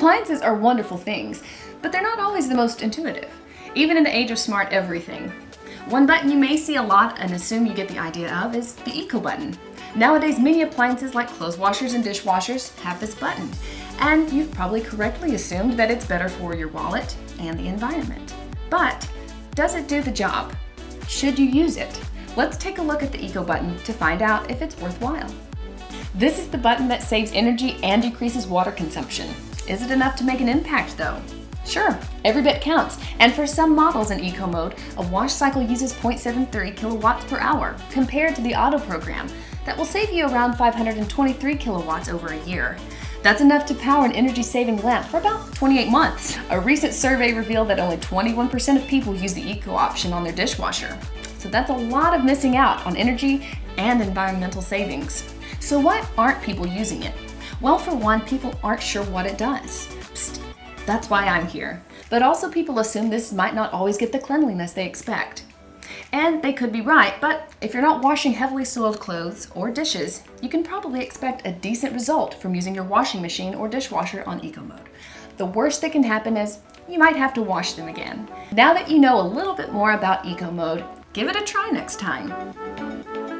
Appliances are wonderful things, but they're not always the most intuitive, even in the age of smart everything. One button you may see a lot and assume you get the idea of is the Eco button. Nowadays, many appliances like clothes washers and dishwashers have this button, and you've probably correctly assumed that it's better for your wallet and the environment. But does it do the job? Should you use it? Let's take a look at the Eco button to find out if it's worthwhile. This is the button that saves energy and decreases water consumption. Is it enough to make an impact though? Sure, every bit counts, and for some models in Eco mode, a wash cycle uses 0.73 kilowatts per hour, compared to the auto program, that will save you around 523 kilowatts over a year. That's enough to power an energy-saving lamp for about 28 months. A recent survey revealed that only 21% of people use the Eco option on their dishwasher. So that's a lot of missing out on energy and environmental savings. So why aren't people using it? Well, for one, people aren't sure what it does. Psst, that's why I'm here. But also people assume this might not always get the cleanliness they expect. And they could be right, but if you're not washing heavily soiled clothes or dishes, you can probably expect a decent result from using your washing machine or dishwasher on Eco Mode. The worst that can happen is you might have to wash them again. Now that you know a little bit more about Eco Mode, give it a try next time.